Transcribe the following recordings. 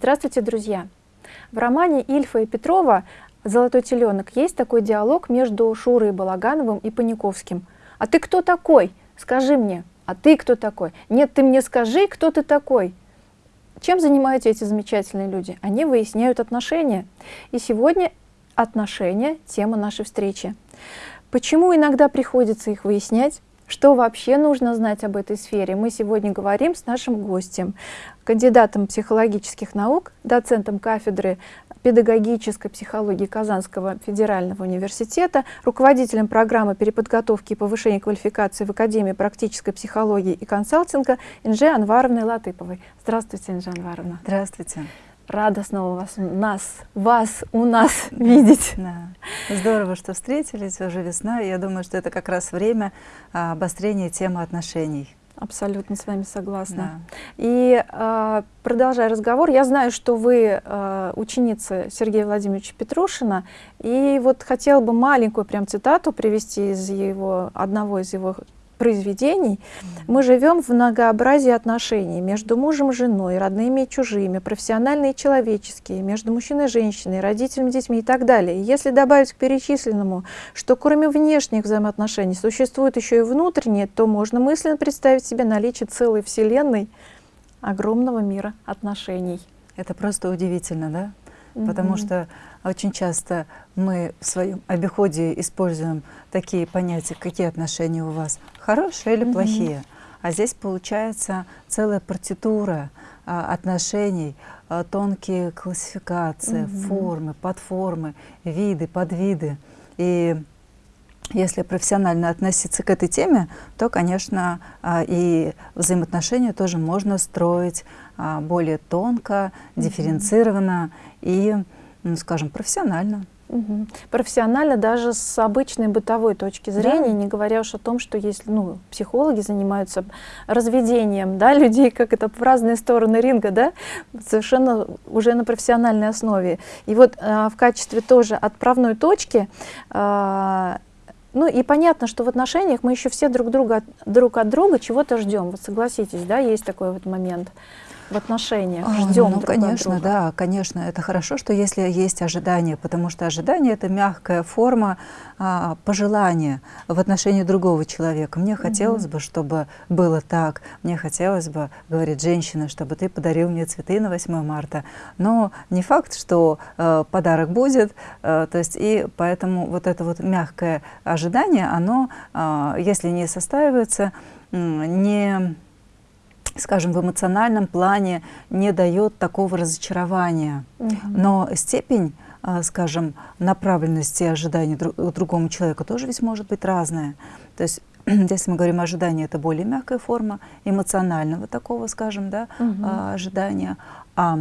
Здравствуйте, друзья! В романе Ильфа и Петрова «Золотой теленок» есть такой диалог между Шурой Балагановым и Паниковским. «А ты кто такой? Скажи мне. А ты кто такой? Нет, ты мне скажи, кто ты такой?» Чем занимаются эти замечательные люди? Они выясняют отношения. И сегодня отношения – тема нашей встречи. Почему иногда приходится их выяснять? Что вообще нужно знать об этой сфере? Мы сегодня говорим с нашим гостем, кандидатом психологических наук, доцентом кафедры педагогической психологии Казанского федерального университета, руководителем программы переподготовки и повышения квалификации в Академии практической психологии и консалтинга Инже Анваровной Латыповой. Здравствуйте, Инже Анваровна. Здравствуйте рада снова вас, нас, вас у нас видеть. Да. Здорово, что встретились, уже весна. Я думаю, что это как раз время а, обострения темы отношений. Абсолютно с вами согласна. Да. И э, продолжая разговор, я знаю, что вы э, ученица Сергея Владимировича Петрушина, и вот хотела бы маленькую прям цитату привести из его, одного из его произведений, мы живем в многообразии отношений между мужем и женой, родными и чужими, профессиональные и человеческие, между мужчиной и женщиной, родителями, детьми и так далее. И если добавить к перечисленному, что кроме внешних взаимоотношений существуют еще и внутренние, то можно мысленно представить себе наличие целой вселенной огромного мира отношений. Это просто удивительно, да? Потому что очень часто мы в своем обиходе используем такие понятия, какие отношения у вас, хорошие или плохие. Mm -hmm. А здесь получается целая партитура а, отношений, а, тонкие классификации, mm -hmm. формы, подформы, виды, подвиды. И если профессионально относиться к этой теме, то, конечно, а, и взаимоотношения тоже можно строить а, более тонко, дифференцированно и ну, скажем, профессионально. Угу. Профессионально даже с обычной бытовой точки зрения, да. не говоря уж о том, что если ну, психологи занимаются разведением да, людей, как это в разные стороны ринга, да, совершенно уже на профессиональной основе. И вот э, в качестве тоже отправной точки э, ну и понятно, что в отношениях мы еще все друг, друга, друг от друга чего-то ждем. Вот согласитесь, да, есть такой вот момент в отношениях, ждем Ну, друг конечно, друга. да, конечно, это хорошо, что если есть ожидание, потому что ожидание — это мягкая форма а, пожелания в отношении другого человека. Мне хотелось угу. бы, чтобы было так, мне хотелось бы, говорит женщина, чтобы ты подарил мне цветы на 8 марта, но не факт, что э, подарок будет, э, то есть и поэтому вот это вот мягкое ожидание, оно, э, если не состаивается, не скажем, в эмоциональном плане не дает такого разочарования. Угу. Но степень, а, скажем, направленности ожиданий друг, другому человеку тоже ведь может быть разная. То есть если мы говорим ожидание, это более мягкая форма эмоционального такого, скажем, да, угу. ожидания. А,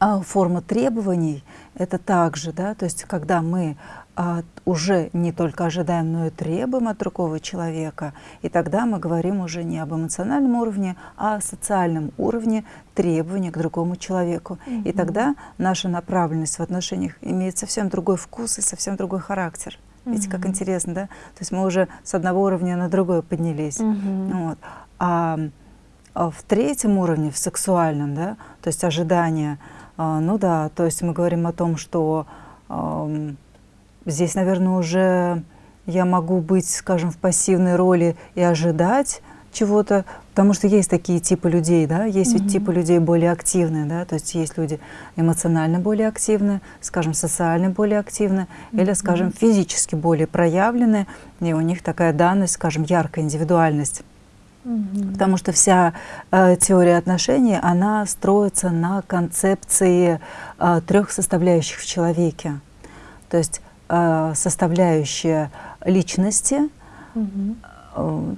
а форма требований — это также, да, то есть когда мы уже не только ожидаем, но и требуем от другого человека. И тогда мы говорим уже не об эмоциональном уровне, а о социальном уровне требования к другому человеку. Mm -hmm. И тогда наша направленность в отношениях имеет совсем другой вкус и совсем другой характер. Видите, mm -hmm. как интересно, да? То есть мы уже с одного уровня на другой поднялись. Mm -hmm. вот. а, а в третьем уровне, в сексуальном, да, то есть ожидания, а, ну да, то есть мы говорим о том, что Здесь, наверное, уже я могу быть, скажем, в пассивной роли и ожидать чего-то, потому что есть такие типы людей, да, есть mm -hmm. ведь типы людей более активные, да, то есть есть люди эмоционально более активные, скажем, социально более активные, mm -hmm. или, скажем, физически более проявленные, и у них такая данность, скажем, яркая индивидуальность. Mm -hmm. Потому что вся э, теория отношений, она строится на концепции э, трех составляющих в человеке. То есть составляющая личности, угу.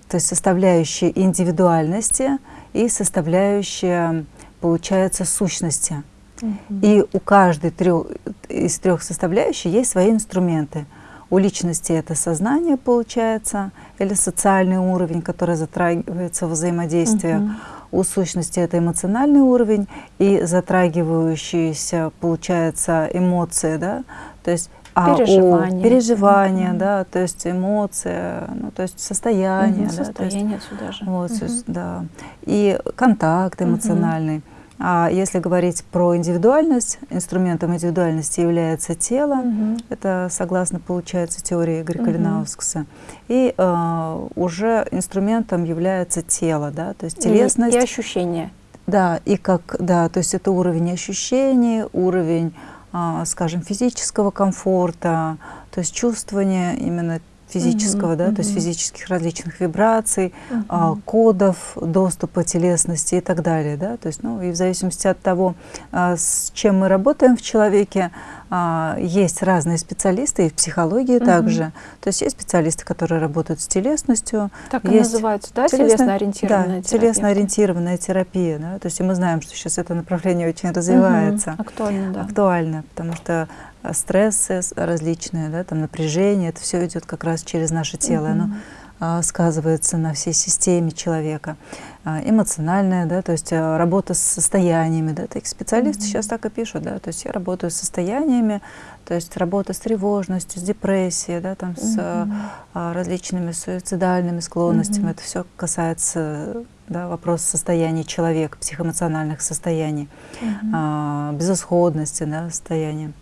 то есть составляющая индивидуальности и составляющая, получается, сущности. Угу. И у каждой трех, из трех составляющих есть свои инструменты. У личности это сознание, получается, или социальный уровень, который затрагивается в взаимодействии. Угу. У сущности это эмоциональный уровень и затрагивающиеся, получается, эмоции, да, то есть а переживания, переживания, mm -hmm. да, то есть эмоция, ну, то есть состояние, mm -hmm, да, состояние есть, сюда же, вот, mm -hmm. да, и контакт эмоциональный. Mm -hmm. А если говорить про индивидуальность, инструментом индивидуальности является тело. Мгм. Это согласно, получается, теории Игоря Калинаускаса. И э, уже инструментом является тело, да, то есть И- телесность. И, ощущения. Да, и как, да, то есть это уровень ощущений, уровень, скажем, физического комфорта, то есть чувствование именно физического, Мгм, да, то есть физических различных вибраций, а, кодов доступа телесности и так далее, да, то есть, ну, и в зависимости от того, а, с чем мы работаем в человеке, а, есть разные специалисты и в психологии Мгм. также, то есть есть специалисты, которые работают с телесностью, Так и есть называется, да, телесно- телесно-ориентированная да, терапия? телесно-ориентированная терапия, да, то есть и мы знаем, что сейчас это направление очень развивается, Мгм. Актуально, да. актуально, потому что стрессы с- различные, да, там напряжение, это все идет как раз через наше тело, оно Мгм. а, сказывается на всей системе человека. А, Эмоциональная, да, то есть а, работа с состояниями, да, такие специалисты Мгм. сейчас так и пишут, да, то есть я работаю с состояниями, то есть работа с тревожностью, с депрессией, да, там с а, Мгм. а, различными суицидальными склонностями. Мгм. Это все касается да, вопроса состояния человека, психоэмоциональных состояний, Мгм. а, безысходности да, состояния.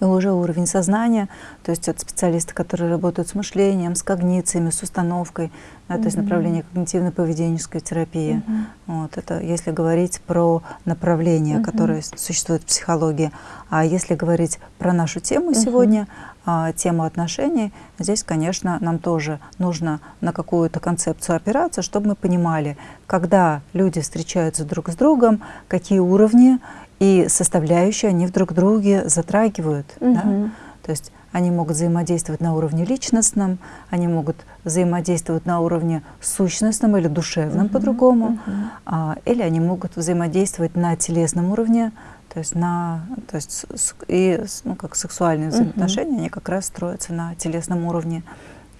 И уже уровень сознания, то есть это специалисты, которые работают с мышлением, с когнициями, с установкой, да, то есть направление когнитивно-поведенческой терапии. Мгм. Вот, это если говорить про направления, Мгм. которые с- существуют в психологии. А если говорить про нашу тему Мгм. сегодня, а, тему отношений, здесь, конечно, нам тоже нужно на какую-то концепцию опираться, чтобы мы понимали, когда люди встречаются друг с другом, какие уровни и составляющие они друг друге затрагивают. да. Мгм. То есть они могут взаимодействовать на уровне личностном, они могут взаимодействовать на уровне сущностном или душевном Мгм. по-другому, Мгм. а, или они могут взаимодействовать на телесном уровне, то есть на, то есть и ну как сексуальные взаимоотношения, они как раз строятся на телесном уровне.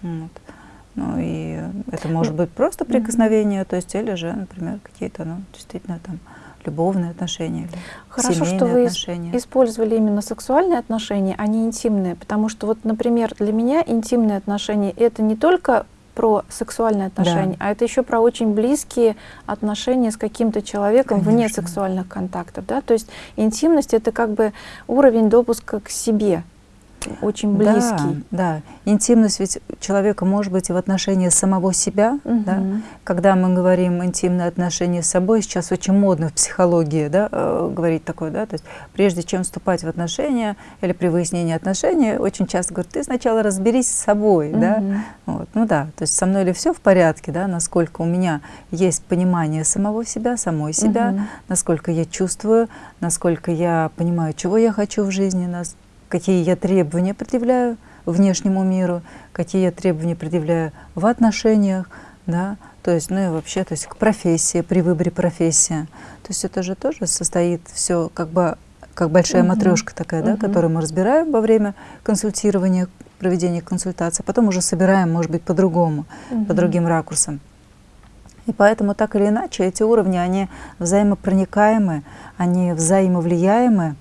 Вот. Ну и это может быть просто прикосновение, то есть или же, например, какие-то, ну действительно там любовные отношения Хорошо, что вы отношения. использовали именно сексуальные отношения, а не интимные. Потому что, вот, например, для меня интимные отношения это не только про сексуальные отношения, а это еще про очень близкие отношения с каким-то человеком вне Конечно. сексуальных контактов. Да? То есть интимность это как бы уровень допуска к себе, очень близкий. Да, да. Интимность ведь человека может быть и в отношении самого себя. Да? Мгм. Когда мы говорим интимные отношения с собой, сейчас очень модно в психологии да, э, говорить такое, да, то есть прежде чем вступать в отношения или при выяснении отношений, очень часто говорят, ты сначала разберись с собой, да, Мгм. вот, ну да, то есть со мной ли все в порядке, да, насколько у меня есть понимание самого себя, самой себя, Мгм. насколько я чувствую, насколько я понимаю, чего я хочу в жизни, нас, какие я требования предъявляю внешнему миру, какие я требования предъявляю в отношениях, да, то есть, ну и вообще, то есть к профессии, при выборе профессии. То есть это же тоже состоит все как бы как большая Мгм. матрешка такая, да, Мгм. которую мы разбираем во время консультирования, проведения консультации, а потом уже собираем, может быть, по-другому, по Мгм. другим ракурсам. И поэтому так или иначе эти уровни, они взаимопроникаемы, они взаимовлияемы,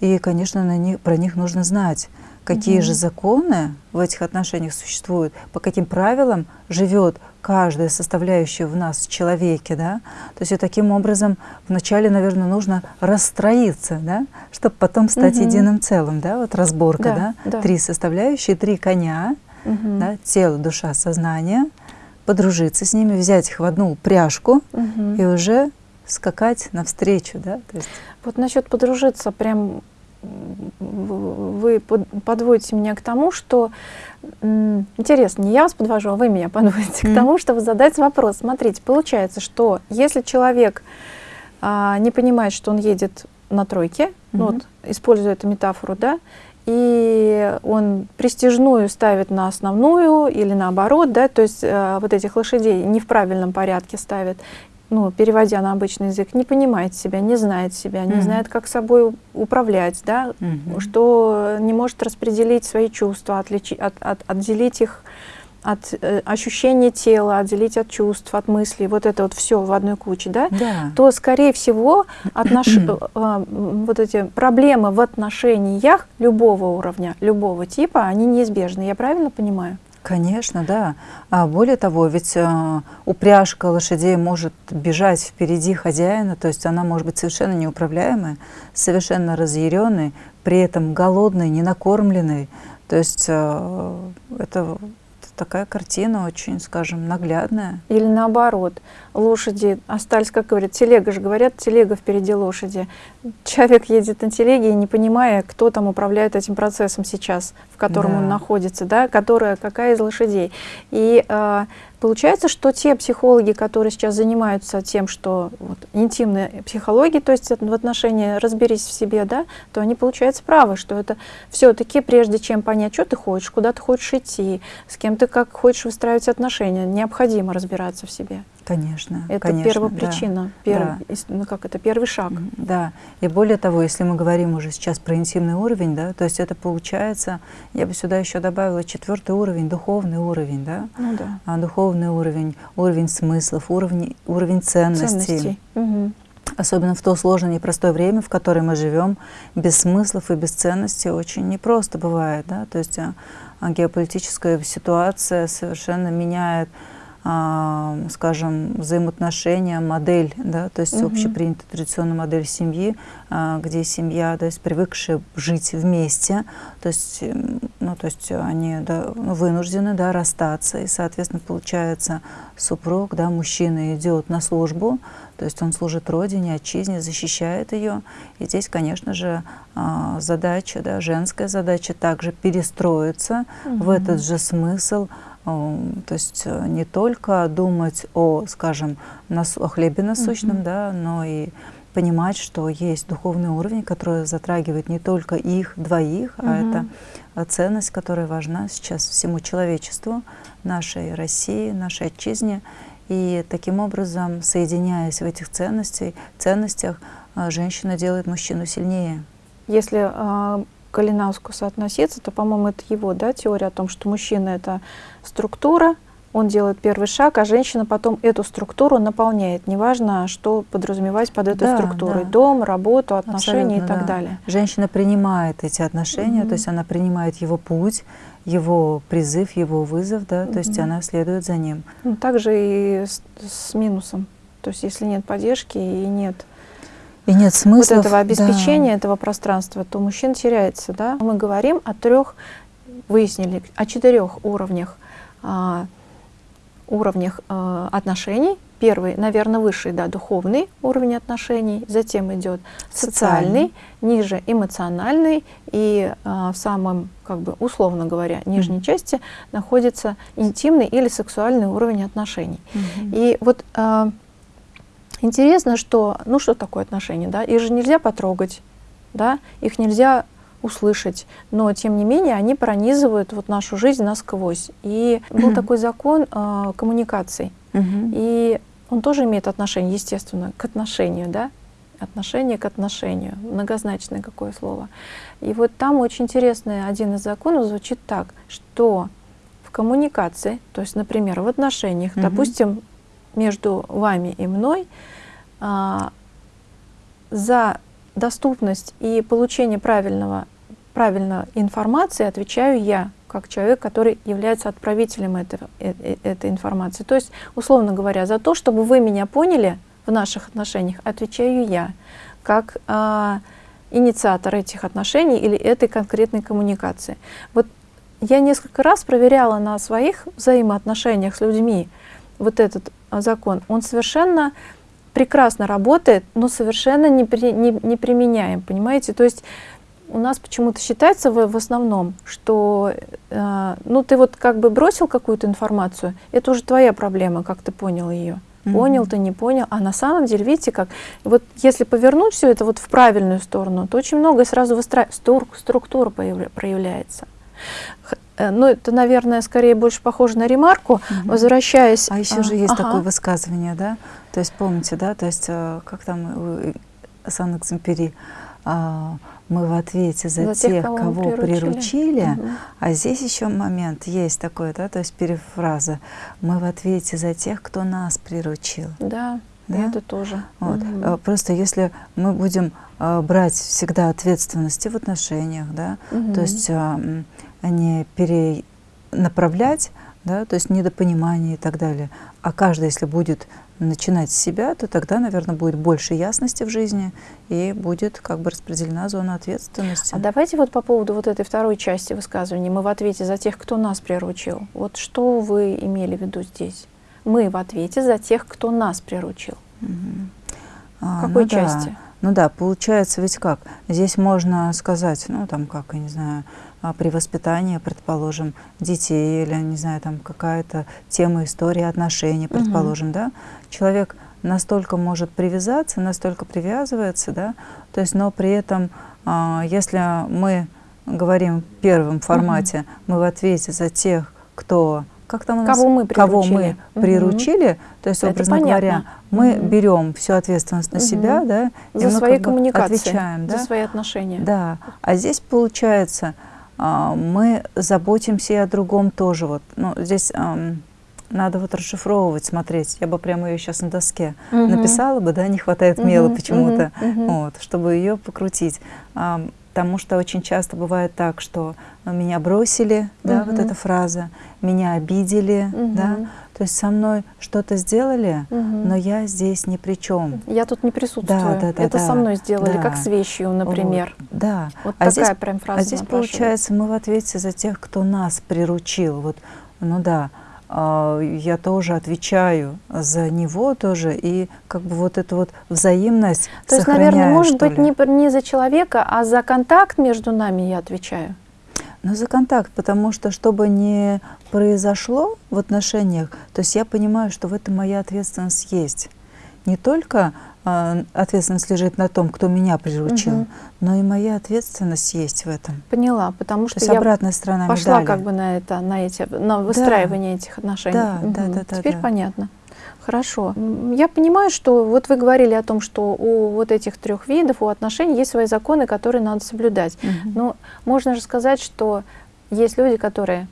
и, конечно, на них, про них нужно знать, какие Мгм. же законы в этих отношениях существуют, по каким правилам живет каждая составляющая в нас в человеке, да. То есть и таким образом вначале, наверное, нужно расстроиться, да, чтобы потом стать Мгм. единым целым, да, вот разборка, Да, да, да. три составляющие, три коня, Мгм. да, тело, душа, сознание, подружиться с ними, взять их в одну упряжку Мгм. и уже скакать навстречу, да, то есть Вот насчет подружиться, прям вы под- подводите меня к тому, что интересно, не я вас подвожу, а вы меня подводите Мгм. к тому, чтобы задать вопрос. Смотрите, получается, что если человек а, не понимает, что он едет на тройке, ну Мгм. вот, используя эту метафору, да, и он престижную ставит на основную или наоборот, да, то есть э, вот этих лошадей не в правильном порядке ставит, ну, переводя на обычный язык, не понимает себя, не знает себя, не Мгм. знает, как собой управлять, да, Мгм. что не может распределить свои чувства, отличи, от, от- отделить их от э, ощущения тела, отделить от чувств, от мыслей, вот это вот все в одной куче, да, да, то, скорее всего, отнош... э, вот эти проблемы в отношениях любого уровня, любого типа, они неизбежны. Я правильно понимаю? Конечно, да. А более того, ведь э, упряжка лошадей может бежать впереди хозяина, то есть она может быть совершенно неуправляемая, совершенно разъяренной, при этом голодной, ненакормленной. То есть э, это такая картина очень, скажем, наглядная. Или наоборот, лошади остались, как говорят, телега же говорят, телега впереди лошади. Человек едет на телеге, не понимая, кто там управляет этим процессом сейчас, в котором да. он находится, да, которая, какая из лошадей. И э, Получается, что те психологи, которые сейчас занимаются тем, что вот, интимная психология, то есть в отношении «разберись в себе», да, то они, получается, правы, что это все-таки, прежде чем понять, что ты хочешь, куда ты хочешь идти, с кем ты как хочешь выстраивать отношения, необходимо разбираться в себе. Конечно. Это конечно, первопричина, да, первый, да. ну как это первый шаг. Да. И более того, если мы говорим уже сейчас про интимный уровень, да, то есть это получается, я бы сюда еще добавила четвертый уровень, духовный уровень, да, ну, да. А, духовный уровень, уровень смыслов, уровень, уровень ценностей. ценностей. Угу. Особенно в то сложное непростое время, в которое мы живем, без смыслов и без ценностей очень непросто бывает, да, то есть а, а геополитическая ситуация совершенно меняет скажем, взаимоотношения, модель, да, то есть угу. общепринятая традиционная модель семьи, а, где семья, то есть привыкшая жить вместе, то есть, ну, то есть они да, ну, вынуждены да, расстаться, и, соответственно, получается, супруг, да, мужчина идет на службу, то есть он служит родине, отчизне, защищает ее. И здесь, конечно же, а, задача, да, женская задача также перестроиться угу. в этот же смысл, то есть э, не только думать о, скажем, нас, о хлебе насущном, mm -hmm. да, но и понимать, что есть духовный уровень, который затрагивает не только их двоих, mm -hmm. а это э, ценность, которая важна сейчас всему человечеству, нашей России, нашей отчизне. И таким образом, соединяясь в этих ценностях, ценностях э, женщина делает мужчину сильнее. Если а, к Калинаускусу относиться, то, по-моему, это его да, теория о том, что мужчина — это структура, он делает первый шаг, а женщина потом эту структуру наполняет. Неважно, что подразумевать под этой да, структурой. Да. Дом, работу, отношения Абсолютно, и так да. далее. Женщина принимает эти отношения, угу. то есть она принимает его путь, его призыв, его вызов, да, угу. то есть она следует за ним. Ну, также и с, с минусом. То есть если нет поддержки и нет и нет смысла вот этого обеспечения, да. этого пространства, то мужчина теряется. Да? Мы говорим о трех, выяснили, о четырех уровнях, а, уровнях а, отношений. Первый, наверное, высший, да, духовный уровень отношений, затем идет социальный, социальный. ниже эмоциональный, и а, в самом, как бы, условно говоря, нижней mm -hmm. части находится интимный или сексуальный уровень отношений. Mm -hmm. И вот а, Интересно, что, ну что такое отношения, да, их же нельзя потрогать, да, их нельзя услышать, но тем не менее они пронизывают вот нашу жизнь насквозь. И был такой закон э, коммуникаций, и он тоже имеет отношение, естественно, к отношению, да, отношение к отношению, многозначное какое слово. И вот там очень интересный один из законов звучит так, что в коммуникации, то есть, например, в отношениях, угу. допустим, между вами и мной, а, за доступность и получение правильного, правильной информации отвечаю я, как человек, который является отправителем этого, э, э, этой информации. То есть, условно говоря, за то, чтобы вы меня поняли в наших отношениях, отвечаю я, как а, инициатор этих отношений или этой конкретной коммуникации. Вот я несколько раз проверяла на своих взаимоотношениях с людьми вот этот закон. Он совершенно прекрасно работает, но совершенно не, при, не, не применяем, понимаете? То есть у нас почему-то считается в, в основном, что э, ну ты вот как бы бросил какую-то информацию, это уже твоя проблема, как ты понял ее. Понял ты, не понял. А на самом деле, видите, как вот если повернуть все это вот в правильную сторону, то очень много сразу выстра... струк, структура проявляется. Э, ну, это, наверное, скорее больше похоже на ремарку, угу. возвращаясь... А еще а, же есть ага. такое высказывание, да? То есть, помните, да, то есть, э, как там Сан-Экземпери, а, мы в ответе за, за тех, тех, кого, кого приручили, приручили угу. а здесь еще момент есть такой, да, то есть перефраза, мы в ответе за тех, кто нас приручил. Да, да? это тоже. Вот. Угу. Просто если мы будем брать всегда ответственности в отношениях, да, угу. то есть не пере, направлять, да, то есть недопонимание и так далее. А каждый, если будет начинать с себя, то тогда, наверное, будет больше ясности в жизни и будет как бы распределена зона ответственности. А давайте вот по поводу вот этой второй части высказывания, мы в ответе за тех, кто нас приручил. Вот что вы имели в виду здесь? Мы в ответе за тех, кто нас приручил. Угу. А, в какой ну части? Да. Ну да, получается ведь как? Здесь можно сказать, ну там как, я не знаю, а, при воспитании, предположим, детей или, не знаю, там какая-то тема истории отношений, предположим, угу. да, человек настолько может привязаться, настолько привязывается, да, то есть, но при этом, а, если мы говорим в первом формате, угу. мы в ответе за тех, кто как там у нас, кого мы приручили, кого мы приручили угу. то есть, образно Это говоря, мы угу. берем всю ответственность на угу. себя, да, за свои коммуникации, отвечаем, да? за свои отношения. Да, а здесь получается, а, мы заботимся и о другом тоже. Вот, ну, здесь надо вот расшифровывать, смотреть. Я бы прямо ее сейчас на доске угу. написала бы, да, не хватает мела угу, почему-то, угу, вот, чтобы ее покрутить. Потому что очень часто бывает так, что ну, меня бросили, угу. да, вот эта фраза, меня обидели, угу. да, то есть со мной что-то сделали, угу. но я здесь ни при чем. Я тут не присутствую. Да, да, да, Это да, со мной сделали, да. как с вещью, например. Вот, да. Вот а такая здесь, прям фраза. А здесь получается, мы в ответе за тех, кто нас приручил. Вот, ну да, я тоже отвечаю за него тоже, и как бы вот эту вот взаимность То есть, наверное, может быть, не, не за человека, а за контакт между нами я отвечаю? Ну, за контакт, потому что, чтобы не произошло в отношениях, то есть я понимаю, что в этом моя ответственность есть. Не только ответственность лежит на том, кто меня приручил, угу. но и моя ответственность есть в этом. Поняла, потому что То я обратная сторона пошла медали. как бы на это, на эти, на выстраивание да. этих отношений. Да, угу. да, да, да. Теперь да. понятно. Хорошо. Я понимаю, что вот вы говорили о том, что у вот этих трех видов, у отношений есть свои законы, которые надо соблюдать. Угу. Но можно же сказать, что есть люди, которые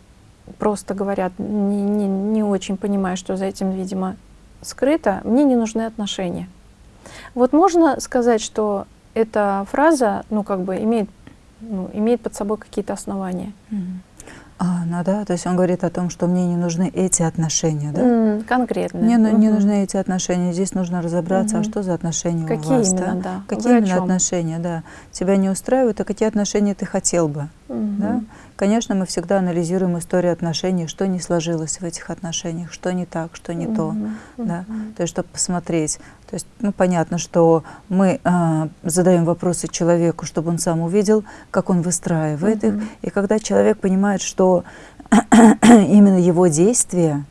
просто говорят, не, не, не очень понимая, что за этим, видимо, скрыто, мне не нужны отношения. Вот можно сказать, что эта фраза, ну, как бы имеет, ну, имеет под собой какие-то основания. Mm. А, ну да, то есть он говорит о том, что мне не нужны эти отношения, да? Mm, конкретно. Мне угу. не нужны эти отношения. Здесь нужно разобраться, угу. а что за отношения Какие у вас, именно, да? да? Какие Вы именно отношения, да? Тебя не устраивают, а какие отношения ты хотел бы, угу. да? Конечно, мы всегда анализируем историю отношений, что не сложилось в этих отношениях, что не так, что не то, да? То есть, чтобы посмотреть. То есть, ну, понятно, что мы э, задаем вопросы человеку, чтобы он сам увидел, как он выстраивает угу. их. И когда человек понимает, что именно его действия,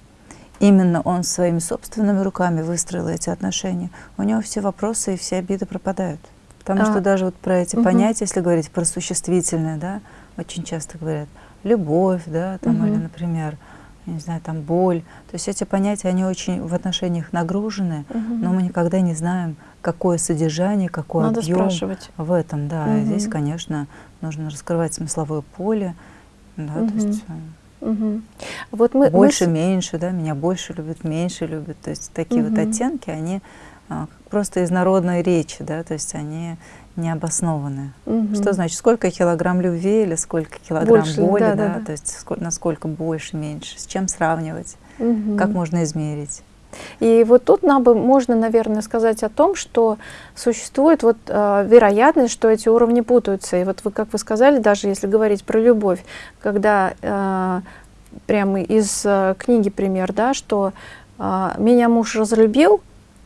именно он своими собственными руками выстроил эти отношения, у него все вопросы и все обиды пропадают. Потому а, что даже вот про эти угу. понятия, если говорить про существительное, да, очень часто говорят любовь, да, там, угу. или, например, не знаю, там боль. То есть эти понятия, они очень в отношениях нагружены, угу. но мы никогда не знаем, какое содержание, какой Надо объем спрашивать. в этом. Да, угу. и здесь, конечно, нужно раскрывать смысловое поле, да, угу. то есть Угу. Вот мы, больше, мы... меньше, да, меня больше любят, меньше любят. То есть такие угу. вот оттенки, они а, просто из народной речи, да, то есть они необоснованные. Угу. Что значит, сколько килограмм любви или сколько килограмм больше, боли, да, да, да, то есть сколько, насколько больше, меньше, с чем сравнивать, угу. как можно измерить. И вот тут нам бы можно, наверное, сказать о том, что существует вот э, вероятность, что эти уровни путаются. И вот вы, как вы сказали, даже если говорить про любовь, когда э, прямо из э, книги пример, да, что э, меня муж разлюбил,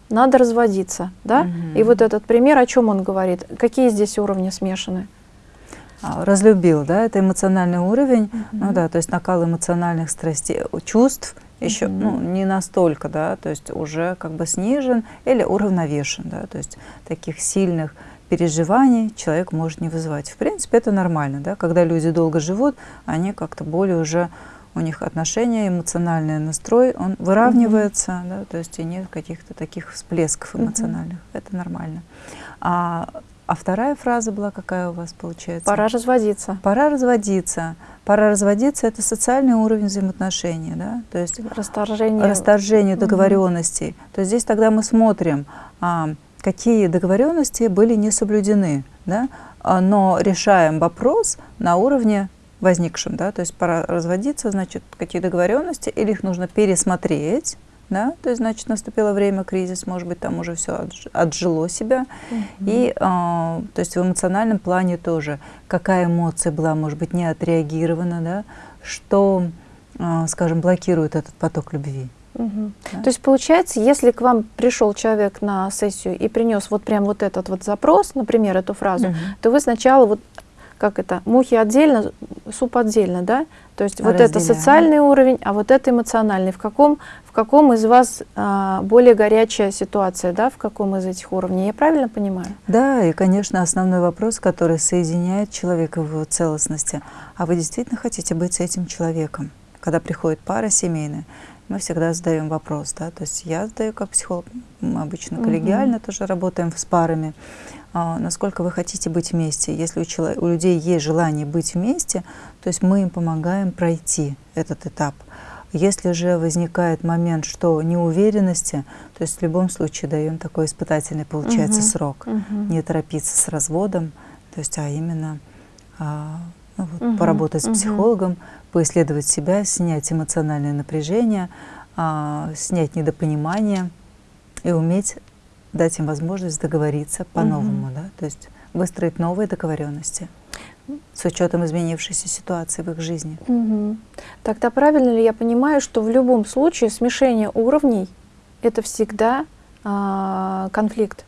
надо разводиться, да? Угу. И вот этот пример, о чем он говорит? Какие здесь уровни смешаны? А, разлюбил, да, это эмоциональный уровень, угу. ну да, то есть накал эмоциональных страстей, чувств еще, угу. ну, не настолько, да, то есть уже как бы снижен или уравновешен, да, то есть таких сильных переживаний человек может не вызывать. В принципе, это нормально, да, когда люди долго живут, они как-то более уже у них отношения, эмоциональный настрой, он выравнивается, mm -hmm. да, то есть и нет каких-то таких всплесков эмоциональных. Mm -hmm. Это нормально. А, а вторая фраза была какая у вас получается? Пора разводиться. Пора разводиться. Пора разводиться – это социальный уровень взаимоотношений, да, то есть расторжение, расторжение договоренностей. Mm -hmm. То есть здесь тогда мы смотрим, а, какие договоренности были не соблюдены, да, а, но решаем вопрос на уровне возникшим, да, то есть пора разводиться, значит, какие договоренности, или их нужно пересмотреть, да, то есть, значит, наступило время, кризис, может быть, там уже все отжило себя, -hmm. и, э, то есть, в эмоциональном плане тоже, какая эмоция была, может быть, не отреагирована, да, что, э, скажем, блокирует этот поток любви. Угу. Да? То есть получается, если к вам пришел человек на сессию и принес вот прям вот этот вот запрос, например, эту фразу, угу. то вы сначала вот как это, мухи отдельно, суп отдельно, да? То есть вот это социальный уровень, а вот это эмоциональный. В каком, в каком из вас а, более горячая ситуация, да? В каком из этих уровней? Я правильно понимаю? Да, и, конечно, основной вопрос, который соединяет человека в его целостности. А вы действительно хотите быть с этим человеком? Когда приходит пара семейная, мы всегда задаем вопрос, да, то есть я задаю как психолог, мы обычно коллегиально угу. тоже работаем с парами, а, насколько вы хотите быть вместе. Если у, человек, у людей есть желание быть вместе, то есть мы им помогаем пройти этот этап. Если же возникает момент, что неуверенности, то есть в любом случае даем такой испытательный, получается, угу. срок. Угу. Не торопиться с разводом, то есть, а именно а, вот, угу. поработать с психологом, поисследовать себя, снять эмоциональное напряжение, а, снять недопонимание и уметь дать им возможность договориться по-новому, угу. да, то есть выстроить новые договоренности с учетом изменившейся ситуации в их жизни. Угу. Тогда правильно ли я понимаю, что в любом случае смешение уровней – это всегда а, конфликт?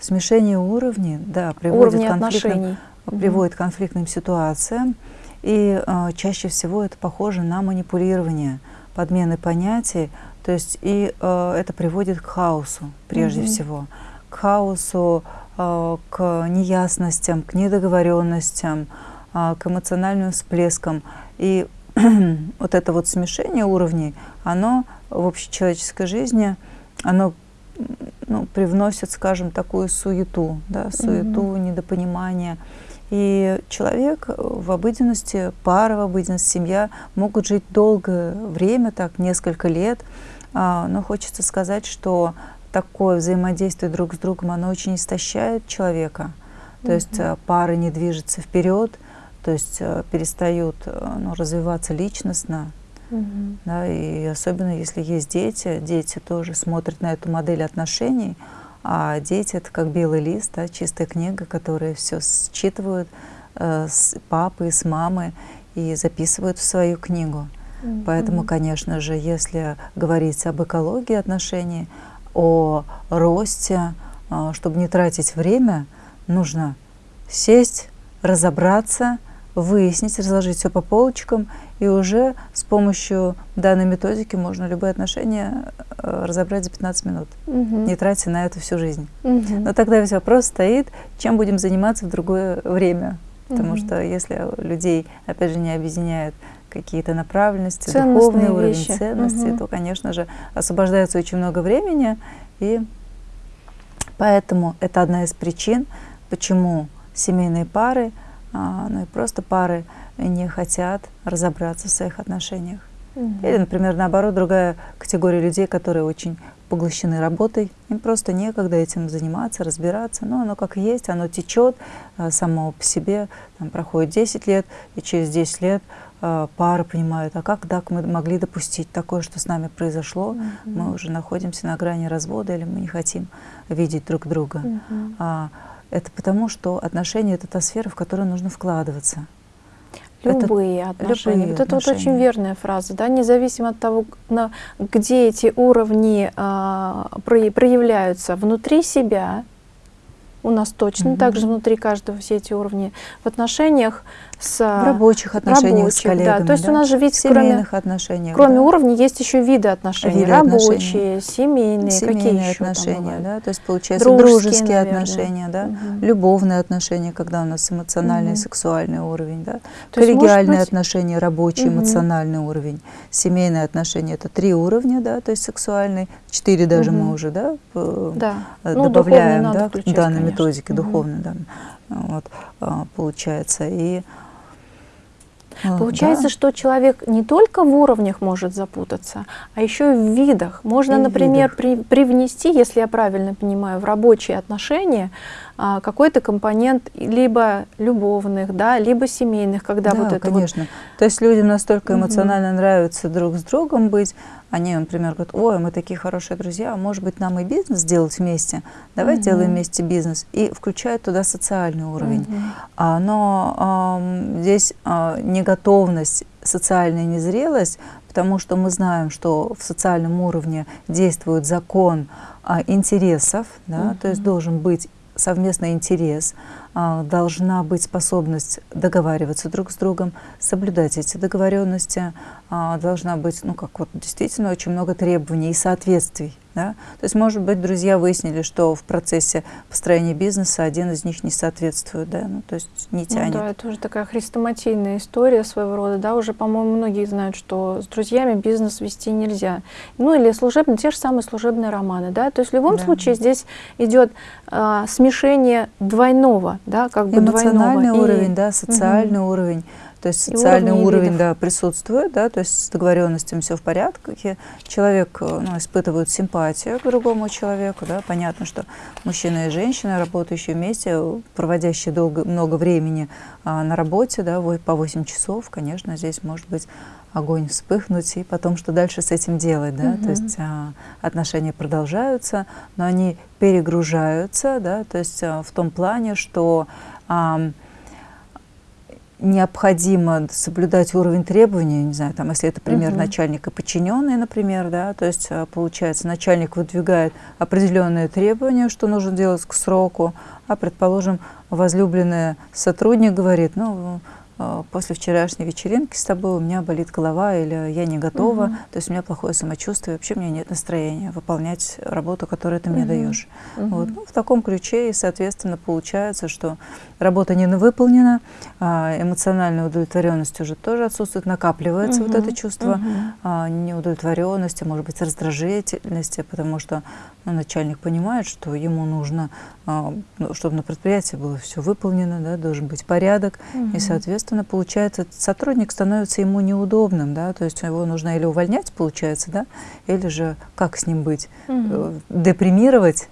Смешение уровней, да, приводит, Уровни к приводит к конфликтным ситуациям, и э, чаще всего это похоже на манипулирование, подмены понятий, то есть и э, это приводит к хаосу прежде -hmm. всего, к хаосу, э, к неясностям, к недоговоренностям, э, к эмоциональным всплескам. И вот это вот смешение уровней, оно в общечеловеческой жизни, оно ну, привносит, скажем, такую суету, да, суету, -hmm. недопонимание. И человек в обыденности, пара в обыденности, семья могут жить долгое время, так, несколько лет, а, но хочется сказать, что такое взаимодействие друг с другом, оно очень истощает человека. То mm -hmm. есть э, пары не движутся вперед, то есть э, перестают э, ну, развиваться личностно. Mm -hmm. да, и особенно если есть дети, дети тоже смотрят на эту модель отношений, а дети это как белый лист, да, чистая книга, которые все считывают э, с папы, с мамы и записывают в свою книгу. Mm -hmm. Поэтому, конечно же, если говорить об экологии отношений, о росте, э, чтобы не тратить время, нужно сесть, разобраться, выяснить, разложить все по полочкам, и уже с помощью данной методики можно любые отношения э, разобрать за 15 минут, угу. не тратя на это всю жизнь. Угу. Но тогда весь вопрос стоит, чем будем заниматься в другое время. Потому угу. что если людей, опять же, не объединяют какие-то направленности, Ценностные духовный уровень вещи. ценности, угу. то, конечно же, освобождается очень много времени. И поэтому это одна из причин, почему семейные пары ну и просто пары не хотят разобраться в своих отношениях. Угу. Или, например, наоборот, другая категория людей, которые очень поглощены работой, им просто некогда этим заниматься, разбираться, но оно как есть, оно течет а, само по себе, там проходит 10 лет, и через 10 лет э, пары понимают, а как так мы могли допустить такое, что с нами произошло, угу. мы уже находимся на грани развода, или мы не хотим видеть друг друга. Угу. А, это потому, что отношения — это та сфера, в которую нужно вкладываться. Любые это, отношения. Любые вот это вот очень верная фраза, да, независимо от того, на, где эти уровни а, проявляются внутри себя, у нас точно угу. также внутри каждого все эти уровни в отношениях с в рабочих отношениях рабочих, с коллегами, да. То есть да? у нас же ведь кроме, отношениях, кроме да? уровней есть еще виды отношений, виды рабочие, отношений. семейные, семейные какие еще отношения, там да, то есть получается дружеские, дружеские отношения, да, угу. любовные отношения, когда у нас эмоциональный, угу. сексуальный уровень, да, то коллегиальные быть... отношения, рабочий, угу. эмоциональный уровень, семейные отношения это три уровня, да, то есть сексуальный, четыре даже угу. мы уже, да, да. Э, ну, добавляем, ну, да, в данной методике угу. духовной, да, вот, а, получается и Получается, да. что человек не только в уровнях может запутаться, а еще и в видах. Можно, и например, видах. При, привнести, если я правильно понимаю, в рабочие отношения а, какой-то компонент либо любовных, да, либо семейных, когда да, вот это конечно. Вот... То есть людям настолько эмоционально угу. нравится друг с другом быть, они, например, говорят, ой, мы такие хорошие друзья, может быть, нам и бизнес сделать вместе, давай угу. сделаем вместе бизнес, и включают туда социальный уровень. Угу. А, но э, здесь э, неготовность, социальная незрелость, потому что мы знаем, что в социальном уровне действует закон а, интересов, да, угу. то есть должен быть совместный интерес, а, должна быть способность договариваться друг с другом, соблюдать эти договоренности, должна быть, ну как вот действительно очень много требований и соответствий. Да? То есть, может быть, друзья выяснили, что в процессе построения бизнеса один из них не соответствует, да, ну, то есть не тянет. Ну, да, это уже такая хрестоматийная история своего рода, да, уже, по-моему, многие знают, что с друзьями бизнес вести нельзя. Ну, или служебные, те же самые служебные романы, да, то есть в любом да. случае здесь идет а, смешение двойного, да, как бы Эмоциональный двойного. уровень, и... да, социальный угу. уровень. То есть социальный уровень, да, присутствует, да, то есть с договоренностями все в порядке. Человек э, ну, испытывает симпатию к другому человеку. Да. Понятно, что мужчина и женщина, работающие вместе, проводящие долго, много времени а, на работе, да, по 8 часов, конечно, здесь может быть огонь вспыхнуть, и потом, что дальше с этим делать, да, угу. то есть а, отношения продолжаются, но они перегружаются, да, то есть а, в том плане, что а, необходимо соблюдать уровень требований, не знаю, там, если это пример угу. начальника подчиненный, например, да, то есть а, получается начальник выдвигает определенные требования, что нужно делать к сроку, а, предположим, возлюбленный сотрудник говорит, ну, после вчерашней вечеринки с тобой у меня болит голова или я не готова, угу. то есть у меня плохое самочувствие, вообще у меня нет настроения выполнять работу, которую ты мне угу. даешь. Угу. Вот. Ну, в таком ключе и, соответственно, получается, что работа не выполнена, а эмоциональная удовлетворенность уже тоже отсутствует, накапливается угу. вот это чувство угу. а, неудовлетворенности, может быть, раздражительности, потому что ну, начальник понимает, что ему нужно, а, ну, чтобы на предприятии было все выполнено, да, должен быть порядок, угу. и, соответственно, получается, сотрудник становится ему неудобным, да, то есть его нужно или увольнять, получается, да, или же как с ним быть, угу. депримировать,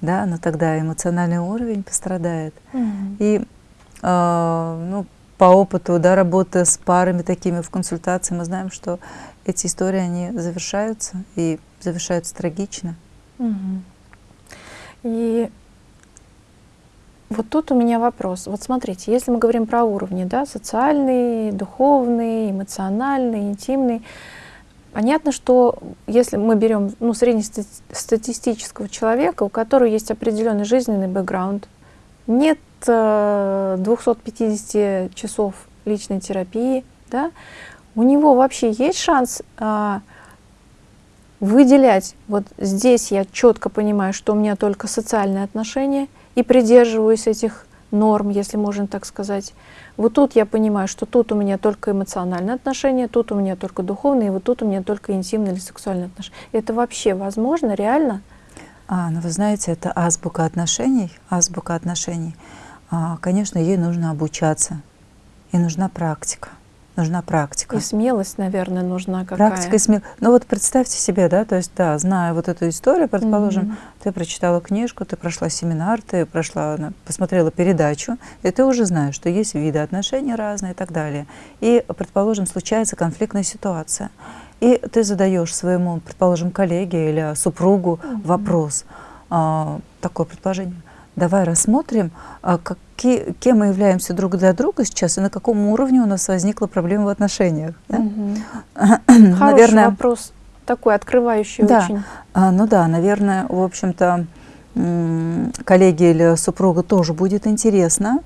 да, но тогда эмоциональный уровень пострадает. Угу. И э, ну, по опыту да, работы с парами такими в консультации мы знаем, что эти истории, они завершаются и завершаются трагично. Угу. И вот тут у меня вопрос. Вот смотрите, если мы говорим про уровни, да, социальный, духовный, эмоциональный, интимный, Понятно, что если мы берем ну, среднестатистического человека, у которого есть определенный жизненный бэкграунд, нет э, 250 часов личной терапии, да, у него вообще есть шанс э, выделять, вот здесь я четко понимаю, что у меня только социальные отношения, и придерживаюсь этих норм, если можно так сказать, вот тут я понимаю, что тут у меня только эмоциональные отношения, тут у меня только духовные, и вот тут у меня только интимные или сексуальные отношения. Это вообще возможно, реально? А, ну вы знаете, это азбука отношений, азбука отношений. А, конечно, ей нужно обучаться, и нужна практика нужна практика. И смелость, наверное, нужна какая Практика и смелость. Ну вот представьте себе, да, то есть, да, зная вот эту историю, предположим, mm -hmm. ты прочитала книжку, ты прошла семинар, ты прошла, посмотрела передачу, и ты уже знаешь, что есть виды отношений разные и так далее. И, предположим, случается конфликтная ситуация. И ты задаешь своему, предположим, коллеге или супругу mm -hmm. вопрос, а, такое предположение давай рассмотрим, а, какие, кем мы являемся друг для друга сейчас и на каком уровне у нас возникла проблема в отношениях. Да? Угу. Хороший наверное, вопрос, такой открывающий да, очень. А, ну да, наверное, в общем-то, коллеге или супруга тоже будет интересно.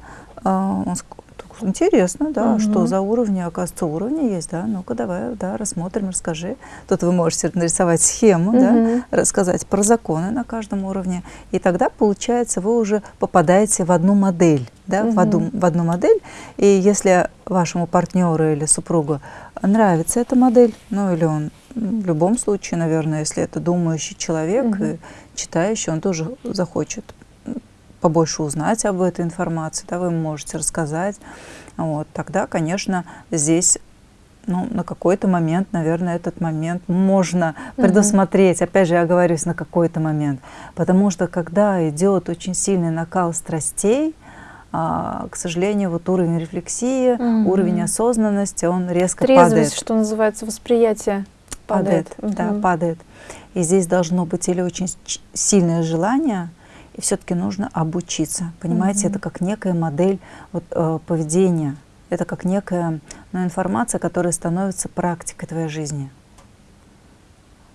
Интересно, да, угу. что за уровни, оказывается, уровни есть, да, ну-ка давай, да, рассмотрим, расскажи. Тут вы можете нарисовать схему, угу. да, рассказать про законы на каждом уровне, и тогда, получается, вы уже попадаете в одну модель, да, угу. в, одну, в одну модель, и если вашему партнеру или супругу нравится эта модель, ну или он в любом случае, наверное, если это думающий человек, угу. читающий, он тоже захочет побольше узнать об этой информации, да, вы можете рассказать, вот, тогда, конечно, здесь ну, на какой-то момент, наверное, этот момент можно предусмотреть. Опять же, я оговорюсь, на какой-то момент. Потому что когда идет очень сильный накал страстей, а, к сожалению, вот уровень рефлексии, угу. уровень осознанности, он резко Трезвость, падает. что называется, восприятие падает. Падает, угу. да, падает. И здесь должно быть или очень сильное желание, и все-таки нужно обучиться. Понимаете, угу. это как некая модель вот, э, поведения, это как некая ну, информация, которая становится практикой твоей жизни.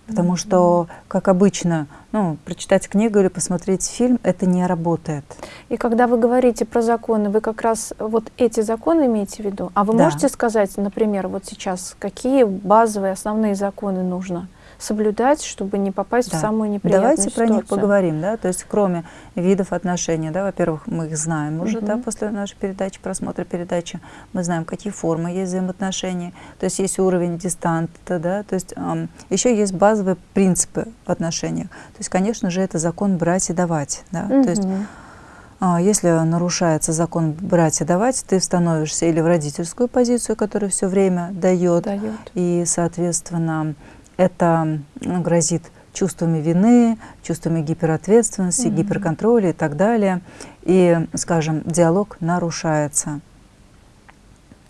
Потому что, как обычно, ну, прочитать книгу или посмотреть фильм, это не работает. И когда вы говорите про законы, вы как раз вот эти законы имеете в виду? А вы да. можете сказать, например, вот сейчас, какие базовые основные законы нужно? Соблюдать, чтобы не попасть да. в самую неприятную Давайте ситуацию. про них поговорим, да, то есть кроме видов отношений, да, во-первых, мы их знаем уже, угу. да, после нашей передачи, просмотра передачи, мы знаем, какие формы есть взаимоотношений, то есть есть уровень дистанта, да, то есть эм, еще есть базовые принципы в отношениях, то есть, конечно же, это закон брать и давать, да, угу. то есть а, если нарушается закон брать и давать, ты становишься или в родительскую позицию, которая все время дает, дает. и, соответственно, это ну, грозит чувствами вины, чувствами гиперответственности, mm-hmm. гиперконтроля и так далее. И, скажем, диалог нарушается.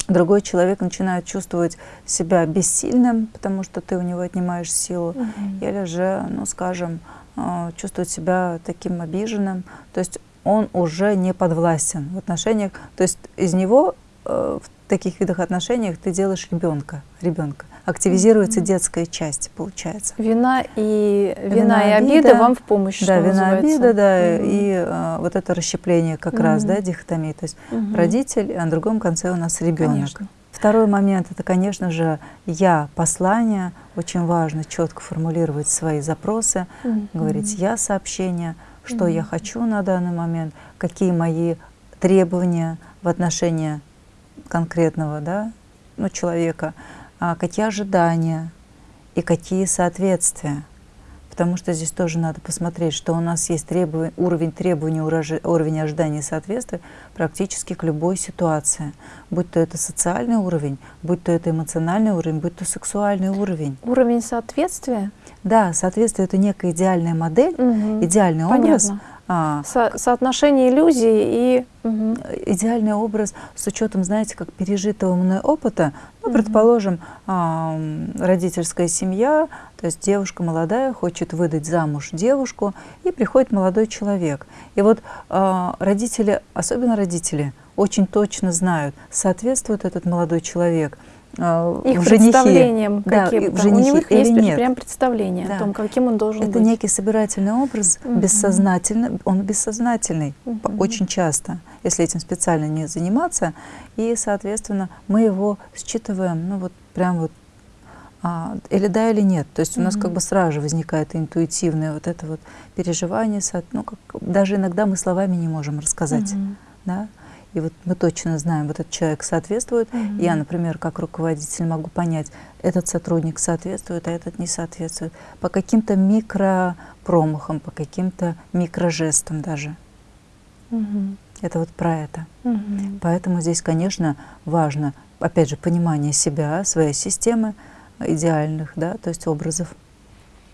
Другой человек начинает чувствовать себя бессильным, потому что ты у него отнимаешь силу, mm-hmm. или же, ну, скажем, э, чувствует себя таким обиженным. То есть он уже не подвластен в отношениях. То есть из него э, в таких видах отношениях ты делаешь ребенка, ребенка активизируется mm -hmm. детская часть, получается. Вина и, вина, вина и обида, обида вам в помощь, Да, вина, называется. обида, да, mm -hmm. и а, вот это расщепление как mm -hmm. раз, да, дихотомии. То есть mm -hmm. родитель, а на другом конце у нас ребенок. Второй момент – это, конечно же, я, послание. Очень важно четко формулировать свои запросы, mm -hmm. говорить я сообщение, что mm -hmm. я хочу на данный момент, какие мои требования в отношении конкретного да, ну, человека, а, какие ожидания и какие соответствия. Потому что здесь тоже надо посмотреть, что у нас есть требов... уровень требований, уровень ожидания и соответствия практически к любой ситуации. Будь то это социальный уровень, будь то это эмоциональный уровень, будь то сексуальный уровень. Уровень соответствия? Да, соответствие – это некая идеальная модель, угу. идеальный Понятно. образ – а, Со соотношение иллюзий и... Угу. Идеальный образ с учетом, знаете, как пережитого мной опыта. Ну, угу. предположим, а, родительская семья, то есть девушка молодая хочет выдать замуж девушку, и приходит молодой человек. И вот а, родители, особенно родители, очень точно знают, соответствует этот молодой человек – их в представлением да, каким-то. У них есть нет. прям представление да. о том, каким он должен Это быть. Это некий собирательный образ, угу. бессознательный, он бессознательный угу. очень часто, если этим специально не заниматься. И, соответственно, мы его считываем, ну вот прям вот а, или да, или нет. То есть у нас -hmm. как бы сразу же возникает интуитивное вот это вот переживание, ну, как, даже иногда мы словами не можем рассказать. -hmm. Да? И вот мы точно знаем, вот этот человек соответствует. Mm -hmm. Я, например, как руководитель могу понять, этот сотрудник соответствует, а этот не соответствует. По каким-то микропромахам, по каким-то микрожестам даже. Mm -hmm. Это вот про это. Mm -hmm. Поэтому здесь, конечно, важно, опять же, понимание себя, своей системы идеальных, да, то есть образов.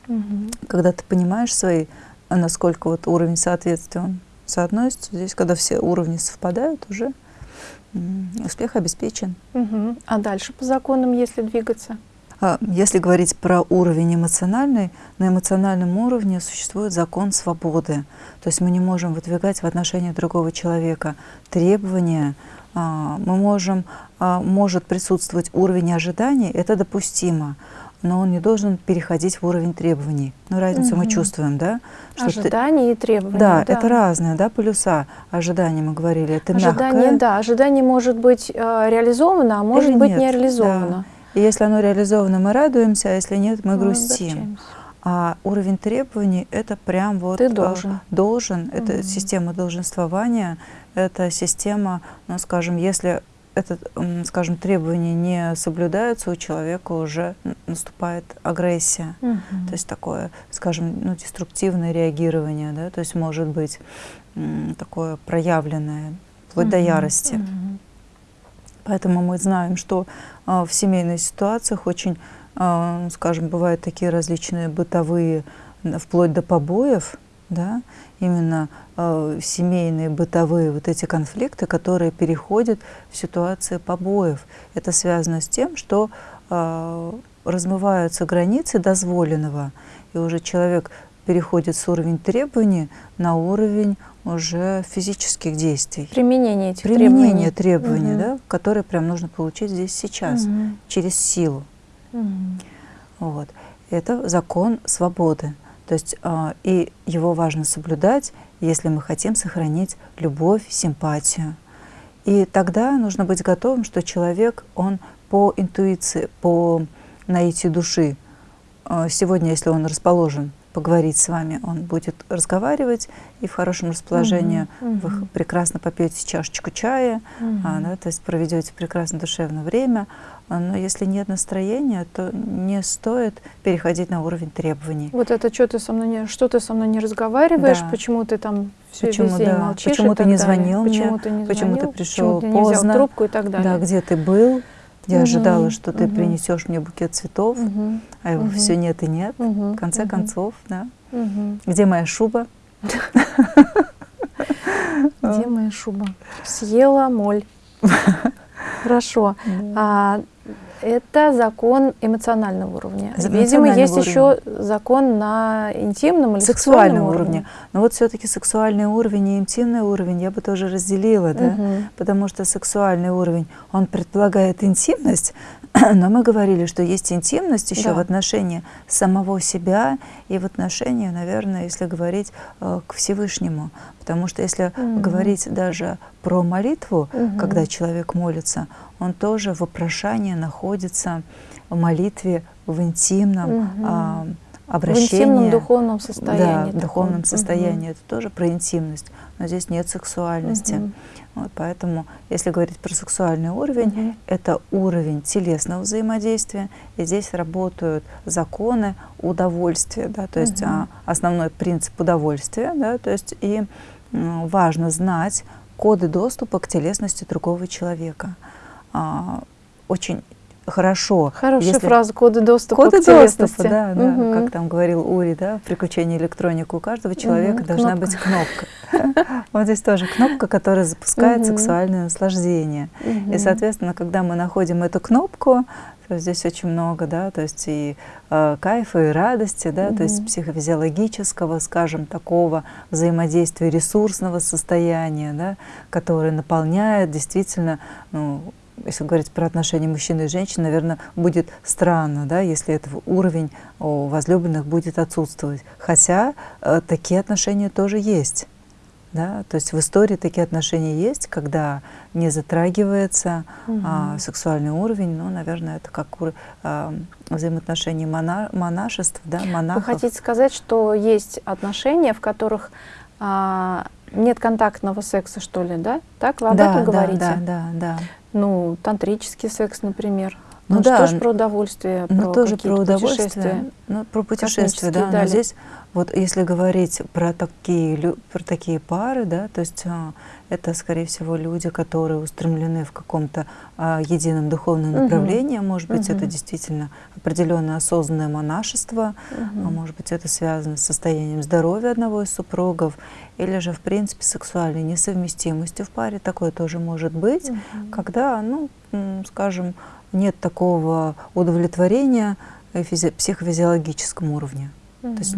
-hmm. Когда ты понимаешь свои, насколько вот уровень соответствия он соотносятся. Здесь, когда все уровни совпадают, уже успех обеспечен. Угу. А дальше по законам, если двигаться? А, если говорить про уровень эмоциональный, на эмоциональном уровне существует закон свободы. То есть мы не можем выдвигать в отношении другого человека требования, а, мы можем, а, может присутствовать уровень ожиданий, это допустимо но он не должен переходить в уровень требований. Ну, разницу угу. мы чувствуем, да? Что ожидания ты... и требования. Да, да, это разные, да, полюса. Ожидания мы говорили, это ожидание, мягкое. Да, ожидание может быть э, реализовано, а может Или быть нет, не реализовано. Да. И если оно реализовано, мы радуемся, а если нет, мы, мы грустим. А уровень требований – это прям вот… Ты должен. Должен. Угу. Это система долженствования, это система, ну, скажем, если это, скажем, требования не соблюдаются, у человека уже наступает агрессия. Угу. То есть такое, скажем, ну, деструктивное реагирование, да, то есть может быть такое проявленное, вплоть угу. до ярости. Угу. Поэтому мы знаем, что э, в семейных ситуациях очень, э, скажем, бывают такие различные бытовые, вплоть до побоев, да, именно э, семейные, бытовые вот эти конфликты, которые переходят в ситуации побоев. Это связано с тем, что э, размываются границы дозволенного, и уже человек переходит с уровня требований на уровень уже физических действий. Применение этих Применение требований, требований, угу. да, которые прям нужно получить здесь сейчас, угу. через силу. Угу. Вот. Это закон свободы. То есть э, и его важно соблюдать, если мы хотим сохранить любовь, симпатию. И тогда нужно быть готовым, что человек, он по интуиции, по наитию души, э, сегодня, если он расположен поговорить с вами, он будет разговаривать и в хорошем расположении mm -hmm. вы прекрасно попьете чашечку чая, -hmm. а, да, то есть проведете прекрасно душевное время. А, но если нет настроения, то не стоит переходить на уровень требований. Вот это что ты со мной не, что ты со мной не разговариваешь, да. почему ты там все почему, весь день да. молчишь Почему ты не звонил почему мне, ты не почему звонил, ты пришел почему ты поздно, не взял трубку и так далее. Да, где ты был, я угу, ожидала, что ты угу. принесешь мне букет цветов, угу, а его угу. все нет и нет. Угу, в конце угу. концов, да. Угу. Где моя шуба? Где моя шуба? Съела моль. Хорошо. А, это закон эмоционального уровня. Видимо, есть уровня. еще закон на интимном или сексуальном уровне. уровне. Но вот все-таки сексуальный уровень и интимный уровень я бы тоже разделила, да? Угу. потому что сексуальный уровень, он предполагает интимность, но мы говорили, что есть интимность еще да. в отношении самого себя и в отношении, наверное, если говорить э, к Всевышнему. Потому что если угу. говорить даже про молитву, угу. когда человек молится, он тоже в вопрошании находится в молитве в интимном угу. а, обращении. В интимном духовном состоянии. Да, в духовном состоянии. Угу. Это тоже про интимность, но здесь нет сексуальности. Угу. Вот, поэтому, если говорить про сексуальный уровень, угу. это уровень телесного взаимодействия, и здесь работают законы удовольствия, да, то есть угу. основной принцип удовольствия, да, то есть и важно знать коды доступа к телесности другого человека а, очень хорошо. Хорошая если... фраза коды доступа коды к доступа, да, да, угу. как там говорил Ури, да, в приключении электроника у каждого человека угу, должна кнопка. быть кнопка. Вот здесь тоже кнопка, которая запускает сексуальное наслаждение. И, соответственно, когда мы находим эту кнопку, то здесь очень много, да, то есть и э, кайфа, и радости, да, то есть психофизиологического, скажем, такого взаимодействия, ресурсного состояния, да, которое наполняет действительно, ну, если говорить про отношения мужчины и женщины, наверное, будет странно, да, если этот уровень у возлюбленных будет отсутствовать. Хотя э, такие отношения тоже есть. Да? То есть в истории такие отношения есть, когда не затрагивается угу. а, сексуальный уровень, ну, наверное, это как а, взаимоотношения мона, монашеств, да, монахов. Вы хотите сказать, что есть отношения, в которых а, нет контактного секса, что ли, да? Так вы об да, этом говорите? Да, да, да. Ну, тантрический секс, например. Ну, ну да, тоже про удовольствие, ну, про тоже про удовольствие, ну, про путешествие, да. Но здесь вот если говорить про такие про такие пары, да, то есть а, это, скорее всего, люди, которые устремлены в каком-то а, едином духовном направлении. Угу. Может быть, угу. это действительно определенное осознанное монашество, угу. а может быть, это связано с состоянием здоровья одного из супругов, или же, в принципе, сексуальной несовместимостью в паре. Такое тоже может быть, угу. когда, ну, скажем, нет такого удовлетворения физи психофизиологическом уровне. -hmm. То есть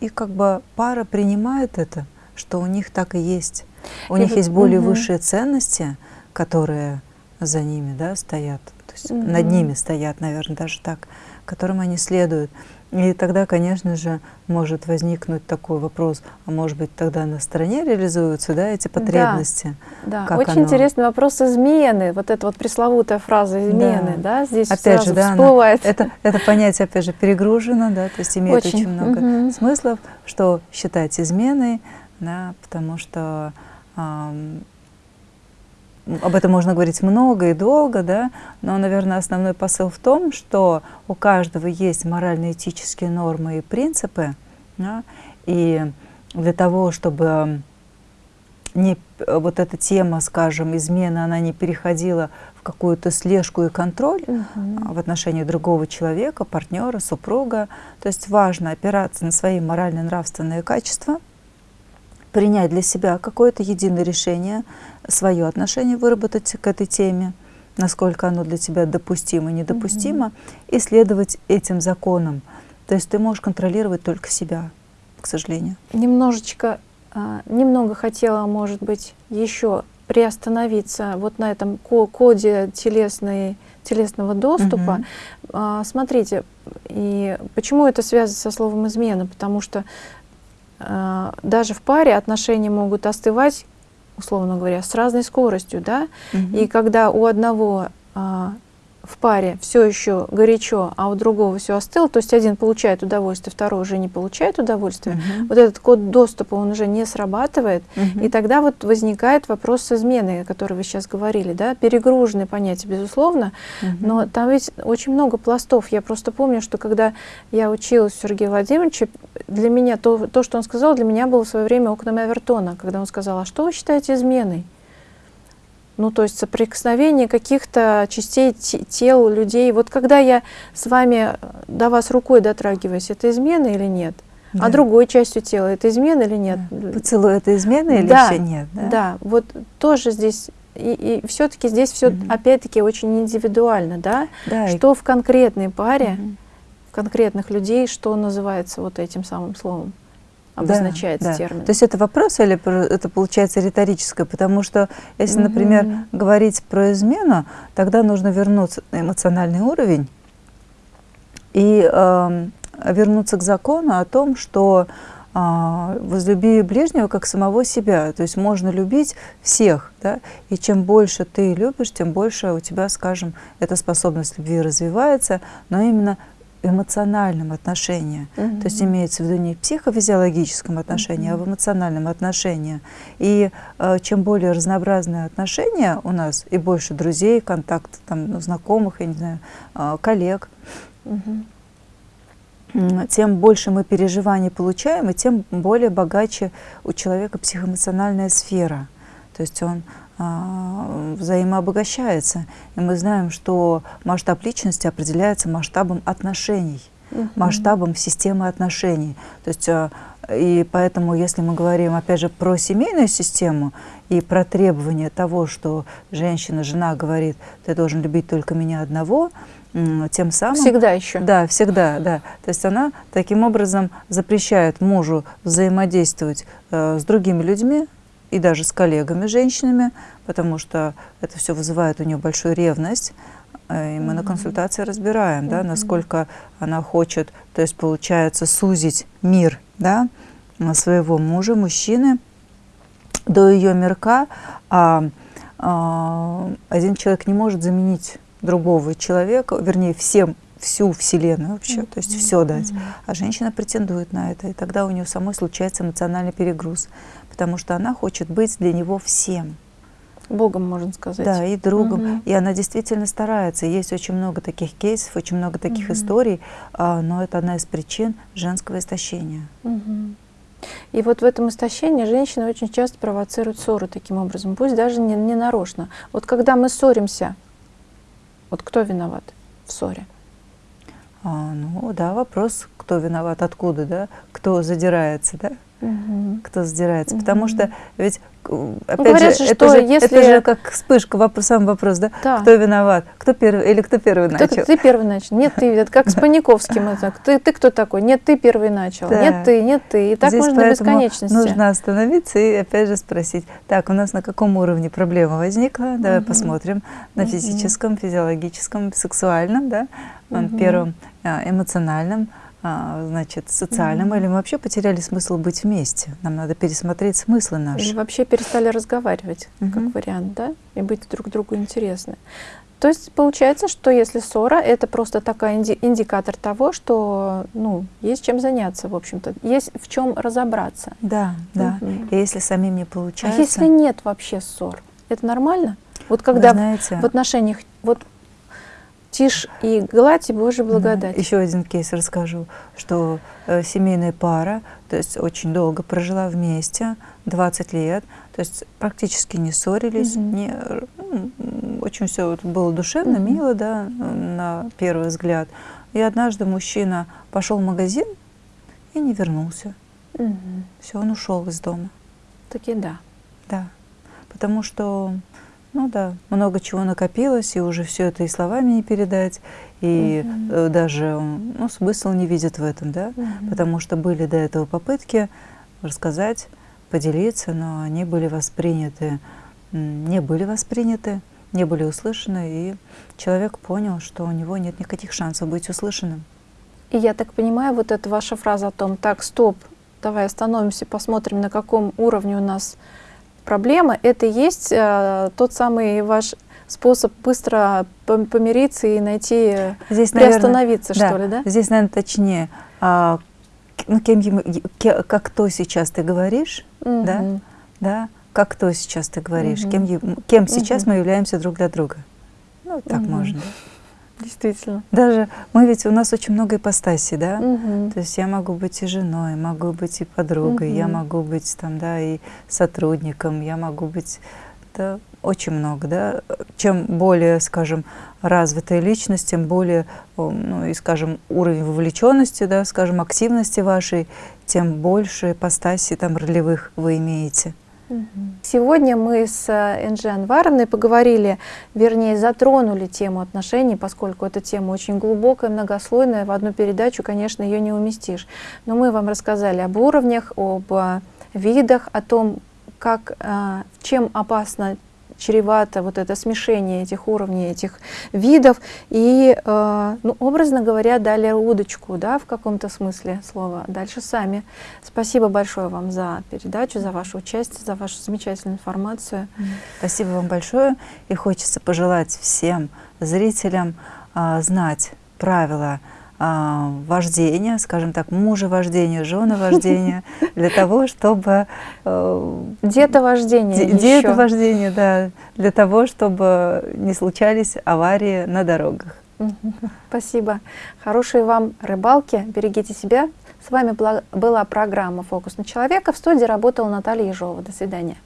и как бы пара принимает это, что у них так и есть. У и них есть более угу. высшие ценности, которые за ними да, стоят, то есть угу. над ними стоят, наверное, даже так, которым они следуют. И тогда, конечно же, может возникнуть такой вопрос, а может быть тогда на стороне реализуются да, эти потребности? Да, да. очень оно? интересный вопрос измены, вот эта вот пресловутая фраза измены, да, да здесь опять сразу же, да, всплывает. Она, это, это понятие, опять же, перегружено, да, то есть имеет очень, очень много угу. смыслов, что считать изменой, да, потому что об этом можно говорить много и долго, да, но, наверное, основной посыл в том, что у каждого есть морально-этические нормы и принципы, да, и для того, чтобы не, вот эта тема, скажем, измена, она не переходила в какую-то слежку и контроль Мгм. в отношении другого человека, партнера, супруга. То есть важно опираться на свои морально-нравственные качества, принять для себя какое-то единое решение, свое отношение выработать к этой теме, насколько оно для тебя допустимо недопустимо, и следовать этим законам. То есть ты можешь контролировать только себя, к сожалению. Немножечко, а, немного хотела, может быть, еще приостановиться вот на этом ко- коде телесной, телесного доступа. А, Смотрите, и почему это связано со словом измена? Потому что даже в паре отношения могут остывать, условно говоря, с разной скоростью, да? Мгм. И когда у одного а, в паре все еще горячо, а у другого все остыло, то есть один получает удовольствие, второй уже не получает удовольствия, Мгм. вот этот код доступа, он уже не срабатывает, Мгм. и тогда вот возникает вопрос с изменой, о которой вы сейчас говорили, да, перегруженное понятие, безусловно, Мгм. но там ведь очень много пластов. Я просто помню, что когда я училась у Сергея Владимировича, для меня то, то, что он сказал, для меня было в свое время окном Авертона, когда он сказал, а что вы считаете изменой? Ну, то есть соприкосновение каких-то частей те- тел людей. Вот когда я с вами э, до вас рукой дотрагиваюсь, это измена или нет? Да. А другой частью тела это измена или нет? Поцелуй это измена или Да, еще нет? Да. Да, вот тоже здесь и, все-таки здесь все Мгм. опять-таки очень индивидуально, да? Да, и- Что в конкретной паре, Мгм. в конкретных людей, что называется вот этим самым словом, обозначается да. термин. То есть это вопрос или это получается риторическое? Потому что если, например, Мгм. говорить про измену, тогда нужно вернуться на эмоциональный уровень и эм, вернуться к закону о том, что а, возлюби ближнего как самого себя. То есть можно любить всех, да? и чем больше ты любишь, тем больше у тебя, скажем, эта способность любви развивается, но именно эмоциональном отношении. Мгм. То есть имеется в виду не в психофизиологическом отношении, а в эмоциональном отношении. И э, чем более разнообразные отношения у нас, и больше друзей, контакт там, ну, знакомых, я не знаю, э, коллег, Мгм. м, тем больше мы переживаний получаем, и тем более богаче у человека психоэмоциональная сфера. То есть он взаимообогащается. И мы знаем, что масштаб личности определяется масштабом отношений Мгм. масштабом системы отношений. То есть, э, и поэтому, если мы говорим, опять же, про семейную систему и про требование того, что женщина, жена говорит, ты должен любить только меня одного, тем самым... Всегда еще. Да, всегда, да. То есть она таким образом запрещает мужу взаимодействовать э, с другими людьми и даже с коллегами, женщинами, потому что это все вызывает у нее большую ревность. Э, И мы на Мгм. консультации разбираем, да, Мгм. насколько она хочет, то есть получается сузить мир да, на своего мужа, мужчины, до ее мирка, а, а, один человек не может заменить другого человека, вернее, всем всю Вселенную вообще, то есть все дать. А женщина претендует на это, и тогда у нее самой случается эмоциональный перегруз, потому что она хочет быть для него всем. Богом, можно сказать. Да, и другом. Мгм. И она действительно старается. Есть очень много таких кейсов, очень много таких Мгм. историй, а, но это одна из причин женского истощения. Мгм. И вот в этом истощении женщины очень часто провоцируют ссоры таким образом, пусть даже не, не нарочно. Вот когда мы ссоримся, вот кто виноват в ссоре? А, ну да, вопрос, кто виноват, откуда, да, кто задирается, да, Мгм. кто задирается. Потому что ведь, э, опять говорят же, это, что же если- это же как вспышка, вопрос, сам вопрос, да, Да. кто виноват, кто первый или кто первый Кто- начал. ты первый начал. Нет, ты. Это как с Паниковским. Это, ты, ты кто такой? Нет, ты первый начал. Да. Нет, ты, нет, ты. И так Здесь можно до бесконечности. Нужно остановиться и опять же спросить, так, у нас на каком уровне проблема возникла? Давай Мгм. посмотрим на физическом, физиологическом, сексуальном, да, Мгм. первом а, эмоциональном, а, значит, социальном, Мгм. или мы вообще потеряли смысл быть вместе? Нам надо пересмотреть смыслы Или наши. вообще перестали разговаривать, Мгм. как вариант, да? И быть друг другу интересны. То есть получается, что если ссора, это просто такой инди- индикатор того, что ну, есть чем заняться, в общем-то, есть в чем разобраться. Да, да. Мгм. И если самим не А получается, если нет вообще ссор, это нормально? Вот когда знаете, в отношениях вот тишь и гладь и Божья благодать. Еще один кейс расскажу, что э, семейная пара, то есть очень долго прожила вместе, 20 лет, то есть практически не ссорились, Мгм. не, ну, очень все было душевно, Мгм. мило, да, на первый взгляд. И однажды мужчина пошел в магазин и не вернулся. Мгм. Все, он ушел из дома. Таки да. Да. Потому что, ну да, много чего накопилось, и уже все это и словами не передать, и э, даже ну, смысл не видит в этом, да. Мгм. Потому что были до этого попытки рассказать, поделиться, но они были восприняты, не были восприняты, не были услышаны, и человек понял, что у него нет никаких шансов быть услышанным. И я так понимаю, вот эта ваша фраза о том, так, стоп, давай остановимся, посмотрим, на каком уровне у нас проблема, это и есть э, тот самый ваш способ быстро пом- помириться и найти, э, Здесь, наверное, приостановиться, что ли, да? Здесь, наверное, точнее, а, ну, кем, как то сейчас ты говоришь, да? Мгм. да, как то сейчас ты говоришь, Мгм. кем, е- кем сейчас Мгм. мы являемся друг для друга. Ну, так Мгм. можно. Действительно. Даже мы ведь, у нас очень много ипостасей, да? Мгм. То есть я могу быть и женой, могу быть и подругой, я Мгм. могу быть там, да, и сотрудником, я могу быть, да, очень много, да. Чем более, скажем, развитая личность, тем более, ну и, скажем, уровень вовлеченности, да, скажем, активности вашей, тем больше ипостасей там ролевых вы имеете. Сегодня мы с Энджи Анваровной поговорили, вернее, затронули тему отношений, поскольку эта тема очень глубокая, многослойная. В одну передачу, конечно, ее не уместишь. Но мы вам рассказали об уровнях, об э, видах, о том, как, э, чем опасно чревато вот это смешение этих уровней, этих видов. И, э, ну, образно говоря, дали удочку, да, в каком-то смысле слова. Дальше сами. Спасибо большое вам за передачу, за ваше участие, за вашу замечательную информацию. Спасибо вам большое. И хочется пожелать всем зрителям а, знать правила а, вождения, скажем так, мужа вождения, жены вождения, для того, чтобы э, Детовождение де- еще. детовождение, да, для того, чтобы не случались аварии на дорогах. Спасибо. Хорошей вам рыбалки. Берегите себя. С вами была программа «Фокус на человека». В студии работала Наталья Ежова. До свидания.